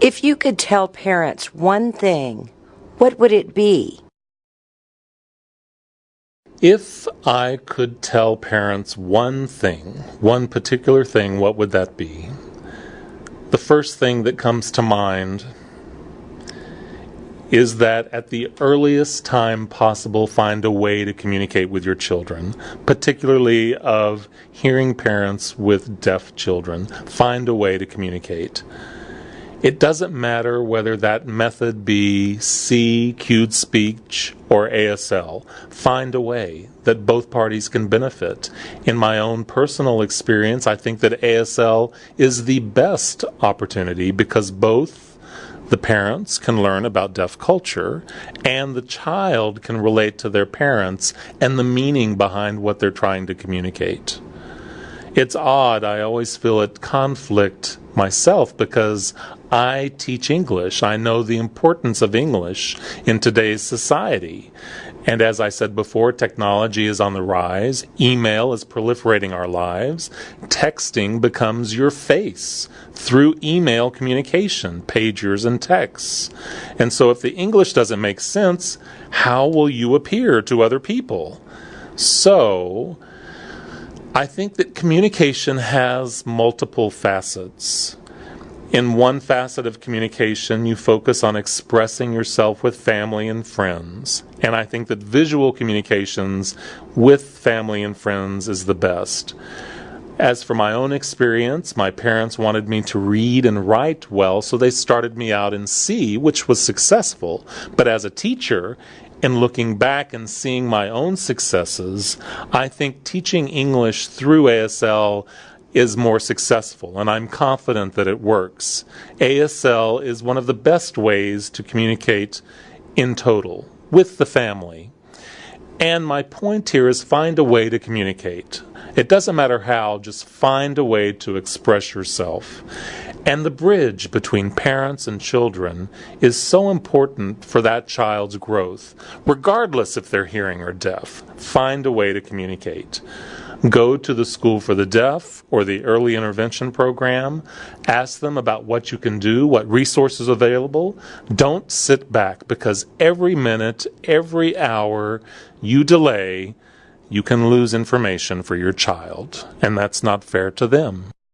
If you could tell parents one thing, what would it be? If I could tell parents one thing, one particular thing, what would that be? The first thing that comes to mind is that at the earliest time possible, find a way to communicate with your children, particularly of hearing parents with deaf children. Find a way to communicate. It doesn't matter whether that method be SEE, cued speech, or ASL. Find a way that both parties can benefit. In my own personal experience, I think that ASL is the best opportunity because both the parents can learn about deaf culture and the child can relate to their parents and the meaning behind what they're trying to communicate. It's odd, I always feel at conflict myself because I teach English. I know the importance of English in today's society. And as I said before, technology is on the rise. Email is proliferating our lives. Texting becomes your face through email communication, pagers and texts. And so if the English doesn't make sense, how will you appear to other people? So, I think that communication has multiple facets. In one facet of communication, you focus on expressing yourself with family and friends. And I think that visual communications with family and friends is the best. As for my own experience, my parents wanted me to read and write well, so they started me out in SEE, which was successful. But as a teacher, in looking back and seeing my own successes, I think teaching English through ASL is more successful, and I'm confident that it works. ASL is one of the best ways to communicate in total with the family. And my point here is find a way to communicate. It doesn't matter how, just find a way to express yourself. And the bridge between parents and children is so important for that child's growth, regardless if they're hearing or deaf. Find a way to communicate. Go to the School for the Deaf or the Early Intervention Program. Ask them about what you can do, what resources available. Don't sit back because every minute, every hour you delay, you can lose information for your child, and that's not fair to them.